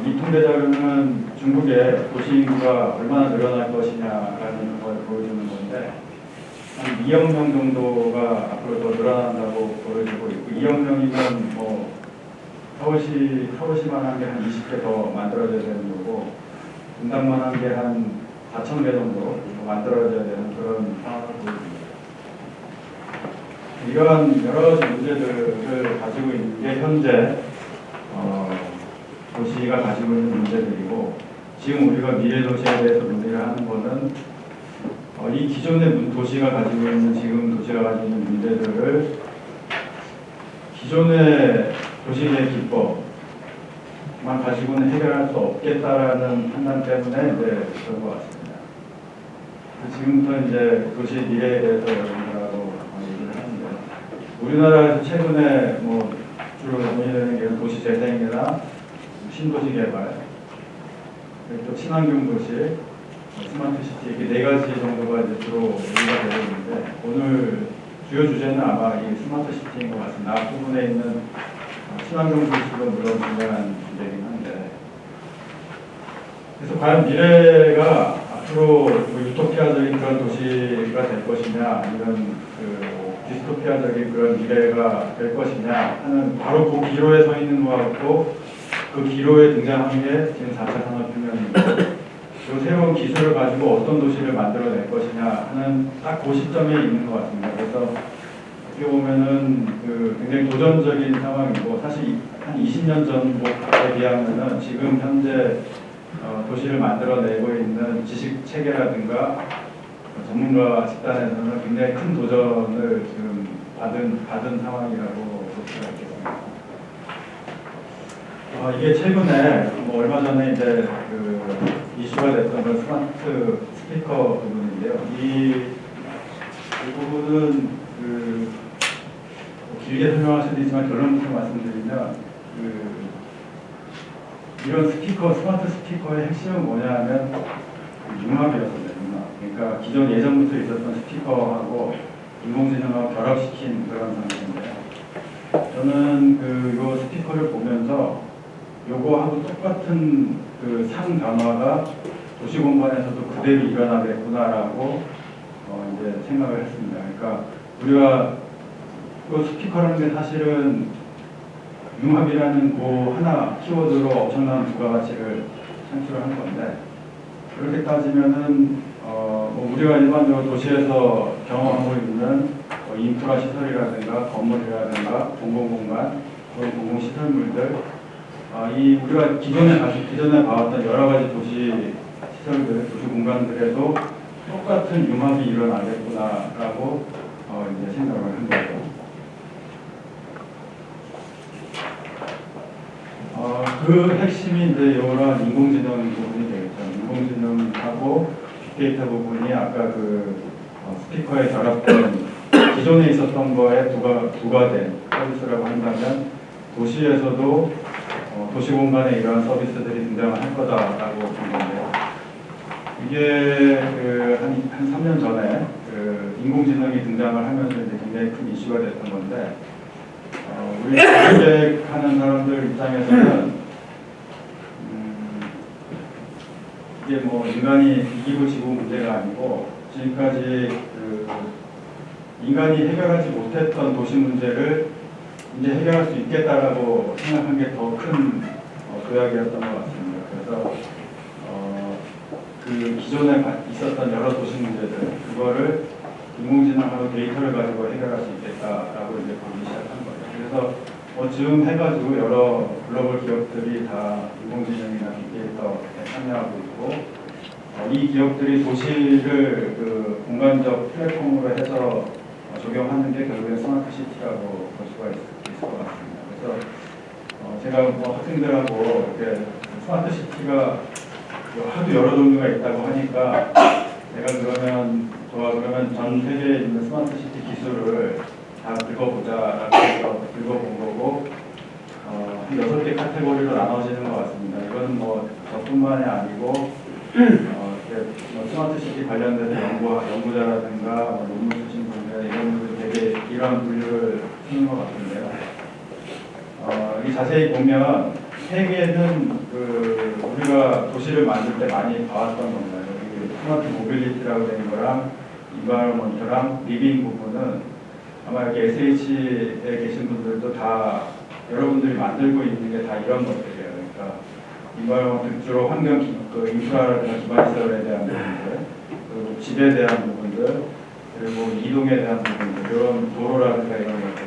어, 이 통계 자료는 중국의 도시 인구가 얼마나 늘어날 것이냐라는 걸 보여주는 건데 한 2억 명 정도가 앞으로 더 늘어난다고 보여지고 있고 2억 명이면 뭐 서울시 서울시만 한 게 한 20개 더 만들어져야 되는 거고 분당만 한 게 한 4천 개 정도 더 만들어져야 되는 그런 상황을 보여줍니다. 이러한 여러 가지 문제들을 가지고 있는 게 현재 어, 도시가 가지고 있는 문제들이고 지금 우리가 미래 도시에 대해서 논의를 하는 거는 어, 이 기존의 문- 도시가 가지고 있는 지금 도시가 가지고 있는 문제들을 기존의 도시의 기법만 가지고는 해결할 수 없겠다라는 판단 때문에 이제 그런 것 같습니다. 지금부터 이제 도시 미래에 대해서 여러분들하고 얘기를 하는데 우리나라에서 최근에 뭐 주로 논의되는 게 도시 재생이나 신도시 개발, 또 친환경 도시, 스마트 시티 이렇게 네 가지 정도가 이제 주로 얘기가 되고 있는데 오늘 주요 주제는 아마 이 스마트 시티인 것 같습니다. 앞부분에 있는 어, 친환경 도시도 물론 중요한 주제이긴 한데 그래서 과연 미래가 앞으로 뭐 유토피아적인 그런 도시가 될 것이냐 아니면 그 디스토피아적인 그런 미래가 될 것이냐 하는 바로 그 기로에 서 있는 것 같고 그 기로에 등장한 게 지금 4차 산업혁명입니다. 그 새로운 기술을 가지고 어떤 도시를 만들어낼 것이냐 하는 딱 그 시점에 있는 것 같습니다. 그래서 어떻게 보면은 그 굉장히 도전적인 상황이고 사실 한 20년 전에 비하면은 지금 현재 어, 도시를 만들어내고 있는 지식 체계라든가 전문가 집단에서는 굉장히 큰 도전을 지금 받은 받은 상황이라고 볼 수가 있겠습니다. 어, 이게 최근에 뭐 얼마 전에 이제 그 이슈가 됐던 그 스마트 스피커 부분인데요. 이, 이 부분은 그뭐 길게 설명할 수도 있지만 결론부터 말씀드리면 그 이런 스피커 스마트 스피커의 핵심은 뭐냐면 융합이었습니다. 융합. 그러니까 기존 예전부터 있었던 스피커하고 인공지능하고 결합시킨 그런 상태인데요. 저는 그 요 스피커를 보면서 요거하고 똑같은 그상 변화가 도시 공간에서도 그대로 일어나겠구나라고 어 이제 생각을 했습니다. 그러니까 우리가 그 스피커라는 게 사실은 융합이라는 그 하나 키워드로 엄청난 부가가치를 창출을 한 건데 그렇게 따지면은 어 뭐 우리가 일반적으로 도시에서 경험하고 있는 뭐 인프라 시설이라든가 건물이라든가 공공공간 그런 공공시설물들 아, 이 우리가 기존에 가지 기존에 봐왔던 여러 가지 도시 시설들, 도시 공간들에도 똑같은 융합이 일어나겠구나라고 어, 이제 생각을 한 거죠. 어, 그 핵심이 이제 이런 인공지능 부분이 되겠죠. 인공지능하고 빅데이터 부분이 아까 그 어, 스피커에 결합된 기존에 있었던 거에 부가된 서비스라고 한다면 도시에서도 어, 도시 공간에 이러한 서비스들이 등장을 할 거다라고 본 건데요. 이게 그 한 한 3년 전에 그 인공지능이 등장을 하면서 이제 굉장히 큰 이슈가 됐던 건데 어, 우리 기획하는 사람들 입장에서는 음, 이게 뭐 인간이 이기고 지고 문제가 아니고 지금까지 그 인간이 해결하지 못했던 도시 문제를 이제 해결할 수 있겠다라고 생각한 게 더큰 어, 도약이었던 것 같습니다. 그래서 어, 그 기존에 가- 있었던 여러 도시 문제들 그거를 인공지능하고 데이터를 가지고 해결할 수 있겠다라고 이제 보기 시작한 거예요. 그래서 뭐 지금 해가지고 여러 글로벌 기업들이 다 인공지능이나 빅데이터에 참여하고 있고 어, 이 기업들이 도시를 그 공간적 플랫폼으로 해서 어, 적용하는 게 결국엔 smart city라고 볼 수가 있, 있을 것 같습니다. 그래서 어, 제가 뭐 학생들하고 이렇게 smart city가 하도 여러 종류가 있다고 하니까 내가 그러면 좋아 그러면 전 세계에 있는 smart city 기술을 다 긁어보자라고 해서 긁어본 거고 어, 한 여섯 개 카테고리로 나눠지는 것 같습니다. 이건 뭐 저뿐만이 아니고 어, smart city 관련돼서 연구 연구자라든가 뭐 논문 쓰신 분들 이런 분들 되게 이런 분류를 쓰는 것 같은데요. 자세히 보면 세 개는 그 우리가 도시를 만들 때 많이 봐왔던 건가요? smart mobility라고 되는 거랑 environment랑 living 부분은 아마 여기 SH에 계신 분들도 다 여러분들이 만들고 있는 게 다 이런 것들이에요. 그러니까 environment 주로 환경 기, 그 인프라라든가 기반 시설에 대한 부분들, 그리고 집에 대한 부분들, 그리고 이동에 대한 부분들, 이런 도로라든가 이런 것들.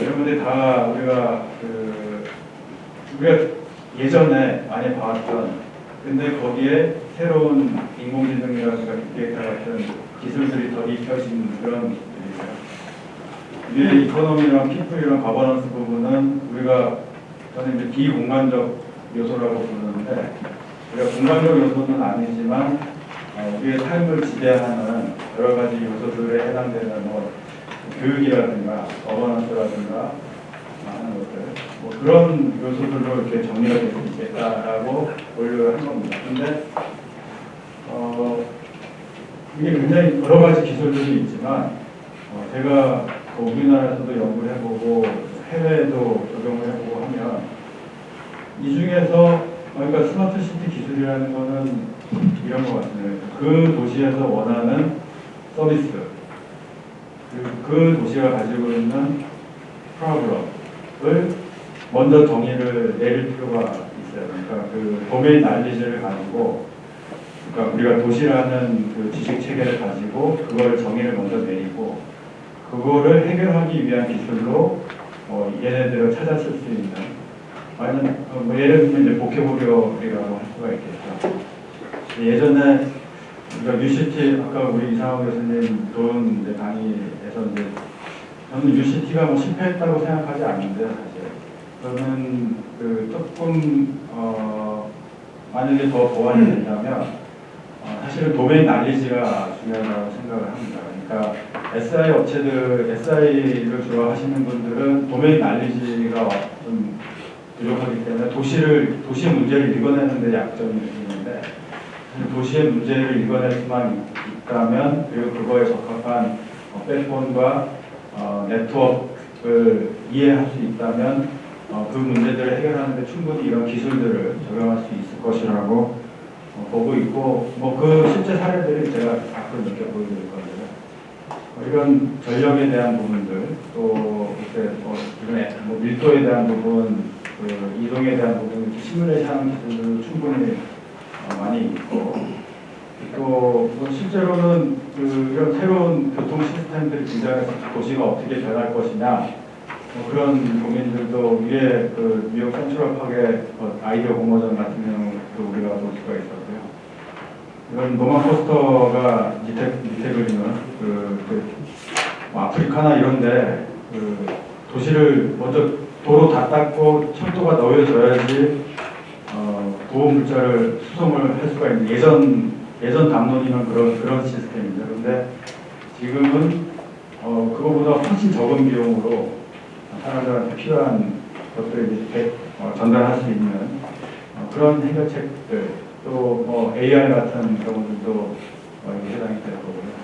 이런 분들이 다 우리가 그 우리가 예전에 많이 봐왔던 근데 거기에 새로운 인공지능이라든가 빅데이터 같은 기술들이 더 입혀진 그런 일이에요. 이게 economy랑 people이랑 governance 부분은 우리가 저는 이제 비공간적 요소라고 부르는데 우리가 공간적 요소는 아니지만 어, 우리의 삶을 지배하는 여러 가지 요소들에 해당되는 뭐 교육이라든가 governance라든가 하는 것들 뭐 그런 요소들로 이렇게 정리가 될수 있겠다라고 보려고 한 겁니다. 근데 어, 이게 굉장히 여러 가지 기술들이 있지만 어, 제가 그 우리나라에서도 연구를 해보고 해외에도 적용을 해보고 하면 이 중에서 그러니까 스마트 시티 기술이라는 거는 이런 것 같습니다. 그 도시에서 원하는 서비스 그 도시가 가지고 있는 프로그램을 먼저 정의를 내릴 필요가 있어요. 그러니까 그 도메인 난리지를 가지고 그러니까 우리가 도시라는 그 지식 체계를 가지고 그걸 정의를 먼저 내리고 그거를 해결하기 위한 기술로 어, 얘네들을 찾았을 수 있는 아니면 어, 뭐 예를 들면 이제 보케보리어라고 할 수가 있겠죠. 예전에 우리가 UCT 아까 우리 이상호 교수님 좋은 이제 강의에서 이제 저는 UCT가 뭐 실패했다고 생각하지 않는데 사실 저는 그 조금 어 만약에 더 보완이 된다면 어 사실은 도메인 난리지가 중요하다고 생각을 합니다. 그러니까 SI 업체들 SI를 주로 하시는 분들은 도메인 난리지가 좀 부족하기 때문에 도시를 도시의 문제를 읽어내는 데 약점이 있는데 도시의 문제를 읽어낼 수만 있다면 그리고 그거에 적합한 어, 플랫폼과 어, 네트워크를 이해할 수 있다면 어, 그 문제들을 해결하는 데 충분히 이런 기술들을 적용할 수 있을 것이라고 어, 보고 있고 뭐 그 실제 사례들이 제가 가끔 이렇게 보여드릴 건데요. 어, 이런 전력에 대한 부분들 또 이렇게 뭐 이런 애- 뭐 밀도에 대한 부분 그 이동에 대한 부분 시뮬레이션 기술도 충분히 어, 많이 있고 또뭐 실제로는 그 이런 새로운 교통 시스템들이 등장해서 도시가 어떻게 변할 것이냐 뭐 그런 고민들도 위에 그 뉴욕 센트럴 파크의 그 아이디어 공모전 같은 경우도 우리가 볼 수가 있었고요. 이런 노만 포스터가 밑에 밑에 그리는 그, 그 뭐 아프리카나 이런데 그 도시를 먼저 도로 다 닦고 철도가 놓여져야지 어, 보호 물자를 수송을 할 수가 있는 예전 예전 담론이면 그런 그런 시스템이죠. 그런데 지금은 어, 그거보다 훨씬 적은 비용으로 사람들한테 필요한 것들을 이제 배- 어, 전달할 수 있는 어, 그런 해결책들 또 뭐 AI 같은 경우들도 어, 해당이 될 거고요.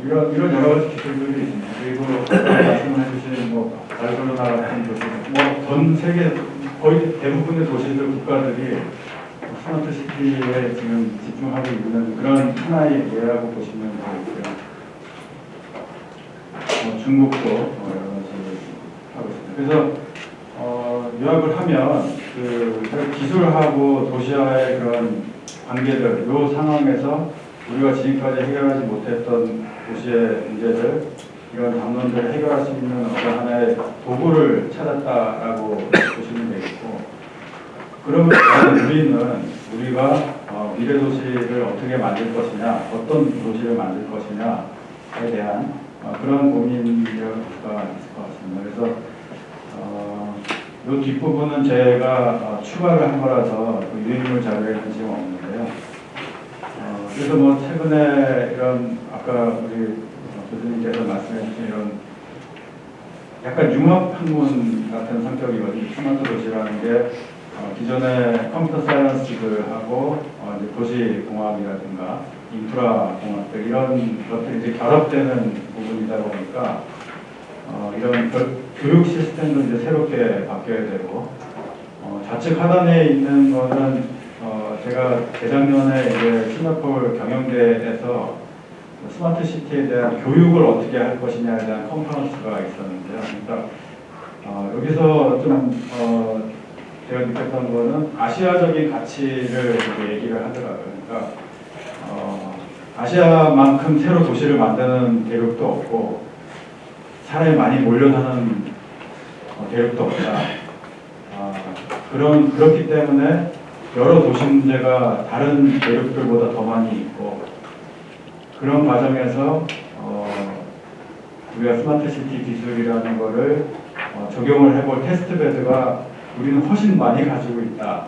어, 이런 이런 여러 가지 기술들이 있습니다. 그리고 말씀해주신 뭐 바르셀로나 같은 도시, 뭐 전 세계 거의 대부분의 도시들 국가들이 스마트 시티에 지금 집중하고 있는 그런 하나의 예라고 보시면 되겠고요. 뭐 중국도 뭐 여러 가지 하고 있습니다. 그래서 어, 요약을 하면 그 기술하고 도시와의 그런 관계들, 요 상황에서 우리가 지금까지 해결하지 못했던 도시의 문제들, 이런 담론들을 해결할 수 있는 어떤 하나의 도구를 찾았다라고 보시면 되겠고, 그러면 우리는 우리가 어, 미래 도시를 어떻게 만들 것이냐, 어떤 도시를 만들 것이냐에 대한 어, 그런 수가 있을 것 같습니다. 그래서 어, 이 뒷부분은 제가 어, 추가를 한 거라서 그 유인물 자료에 관심 없는데요. 어, 그래서 뭐 최근에 이런 아까 우리 어, 교수님께서 말씀해 주신 이런 약간 융합 학문 같은 성격이거든요. 스마트 도시라는 게 어, 기존의 컴퓨터 사이언스들하고 어, 이제 도시 공학이라든가 인프라 공학들 이런 것들이 이제 결합되는 부분이다 보니까 어, 이런 교- 교육 시스템도 이제 새롭게 바뀌어야 되고 어, 좌측 하단에 있는 거는 어, 제가 재작년에 이제 싱가포르 경영대에서 smart city에 대한 교육을 어떻게 할 것이냐에 대한 컨퍼런스가 있었는데요. 그러니까 어, 여기서 좀 어, 제가 느꼈던 거는 아시아적인 가치를 얘기를 하더라고요. 그러니까 어, 아시아만큼 새로 도시를 만드는 대륙도 없고 사람이 많이 몰려 사는 어, 대륙도 없다. 아, 그런 그렇기 때문에 여러 도시 문제가 다른 대륙들보다 더 많이 있고 그런 과정에서 어, 우리가 smart city 기술이라는 거를 어, 적용을 해볼 test bed가 우리는 훨씬 많이 가지고 있다.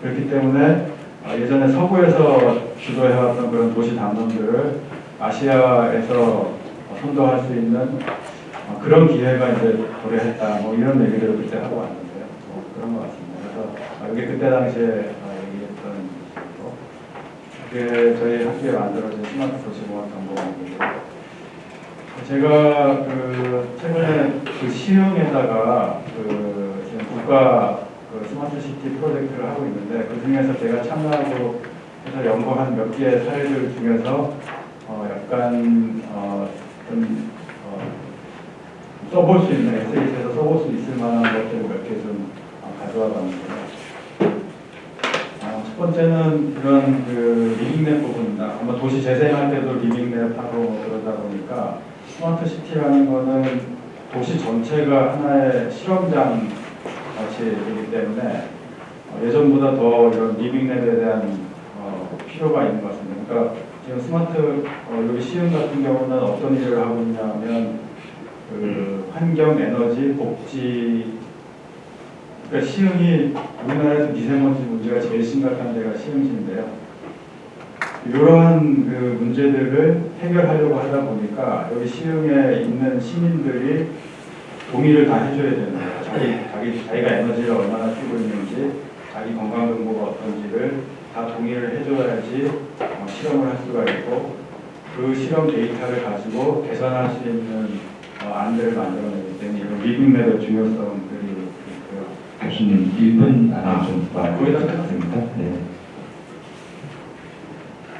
그렇기 때문에 어, 예전에 서구에서 주도해왔던 그런 도시 담론들을 아시아에서 어, 선도할 수 있는 어, 그런 기회가 이제 도래했다. 뭐 이런 얘기를 그때 하고 왔는데요. 뭐 그런 것 같습니다. 아, 이게 그때 당시에 어, 얘기했던 것이고 그게 저희 학교에 만들어진 스마트 도시공학 전공이고요. 제가 그 최근에 그 시흥에다가 그 지금 국가 그 smart city 프로젝트를 하고 있는데 그 중에서 제가 참여하고 해서 연구한 몇 개의 사례들 중에서 어 약간 어좀 어, 써볼 수 있는 SH에서 써볼 수 있을 만한 것들 몇개 좀 가져와 봤는데요. 번째는 이런 그 living lab 부분입니다. 아마 도시 재생할 때도 living lab하고 뭐 그러다 보니까 smart city라는 거는 도시 전체가 하나의 실험장 같이 되기 때문에 어, 예전보다 더 이런 리빙랩에 대한 어, 필요가 있는 것 같습니다. 그러니까 지금 스마트 어, 여기 시흥 같은 경우는 어떤 일을 하고 있냐면 그 환경, 에너지, 복지 그러니까 시흥이 우리나라에서 미세먼지 문제가 제일 심각한 데가 시흥시인데요. 이러한 그 문제들을 해결하려고 하다 보니까 여기 시흥에 있는 시민들이 동의를 다 해줘야 되는 거예요. 자기, 자기, 자기가 에너지를 얼마나 쓰고 있는지, 자기 건강 정보가 어떤지를 다 동의를 해줘야지 어, 실험을 할 수가 있고, 그 실험 데이터를 가지고 개선할 수 있는 어, 안들을 만들어내기 때문에 이런 리빙랩의 중요성들이 있고요. 교수님 1분 안에 좀 아, 거기다 부탁드립니다. 네.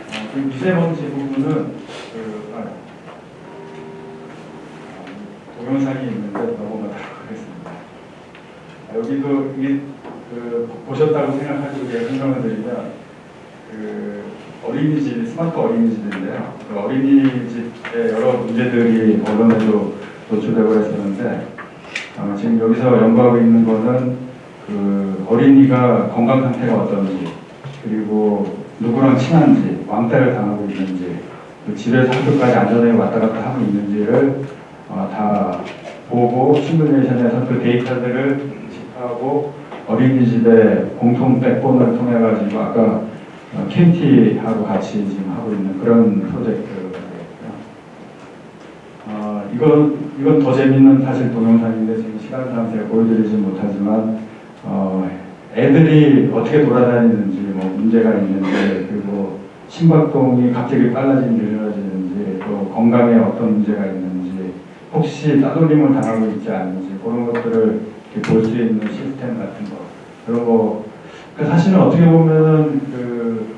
어, 그 미세먼지 부분은 그 아, 어, 동영상이 있는데 넘어가도록 하겠습니다. 아, 여기도 이, 그, 보셨다고 생각하시고 제가 설명을 드리면 그 어린이집 스마트 어린이집인데요. 그 어린이집의 여러 문제들이 언론에도 노출되고 했었는데 어, 지금 여기서 연구하고 있는 거는 그 어린이가 건강 상태가 어떤지 그리고 누구랑 친한지 왕따를 당하고 있는지 그 집에서 학교까지 안전하게 왔다 갔다 하고 있는지를 어, 다 보고 시뮬레이션에서 그 데이터들을 집하고 어린이집의 공통 백본을 통해 가지고 아까 어, KT하고 같이 지금 하고 있는 그런 프로젝트고요. 어, 이건 이건 더 재밌는 사실 동영상인데 지금 시간상 제가 보여드리지 못하지만 어, 애들이 어떻게 돌아다니는지 뭐 문제가 있는지 그리고 심박동이 갑자기 빨라지는지 느려지는지 또 건강에 어떤 문제가 있는지 혹시 따돌림을 당하고 있지 않은지 그런 것들을 볼 수 있는 시스템 같은 거거 그러니까 사실은 어떻게 보면은 그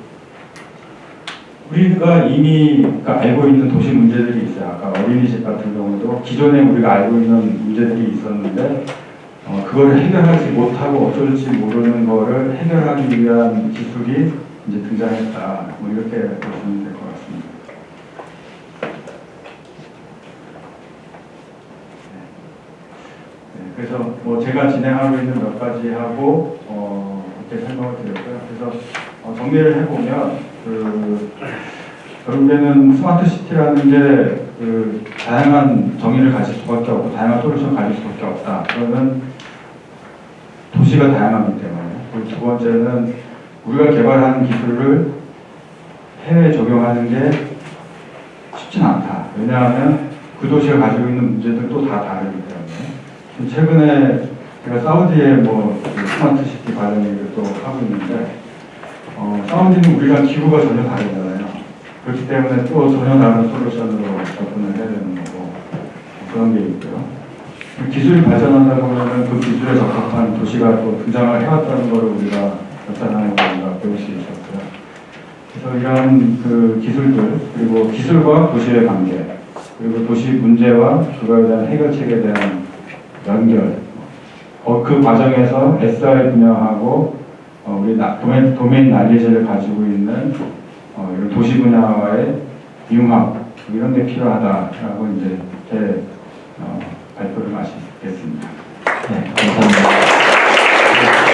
우리가 이미 그러니까 알고 있는 도시 문제들이 있어요. 아까 어린이집 같은 경우도 기존에 우리가 알고 있는 문제들이 있었는데 어, 그걸 해결하지 못하고 어쩔지 모르는 거를 해결하기 위한 기술이 이제 등장했다. 뭐 이렇게 보시면 될 것 같습니다. 네, 그래서 뭐 제가 진행하고 있는 몇 가지 하고 어, 이렇게 설명을 드렸고요. 그래서 어, 정리를 해보면 그 결국에는 스마트 시티라는 게 그 다양한 정의를 가질 수밖에 없고 다양한 솔루션을 가질 수밖에 없다. 그러면 도시가 다양하기 때문에 그리고 두 번째는 우리가 개발하는 기술을 해외에 적용하는 게 쉽진 않다. 왜냐하면 그 도시가 가지고 있는 문제들도 다 다르기 때문에 최근에 제가 사우디에 뭐 스마트 시티 관련 얘기를 또 하고 있는데 어, 사우디는 우리랑 기후가 전혀 다르잖아요. 그렇기 때문에 또 전혀 다른 솔루션으로 접근을 해야 되는 거고 그런 게 있고요. 기술이 발전하다 보면은 그 기술에 적합한 도시가 또 등장을 해왔다는 것을 우리가 역사상에서 우리가 배울 수 있었고요. 그래서 이런 그 기술들 그리고 기술과 도시의 관계 그리고 도시 문제와 그거에 대한 해결책에 대한 연결 어, 그 과정에서 SI 분야하고 어, 우리 나- 도메인, 도메인 난리지를 가지고 있는 어, 도시 분야와의 융합 이런 게 필요하다라고 이제 발표를 마치겠습니다. 네, 감사합니다.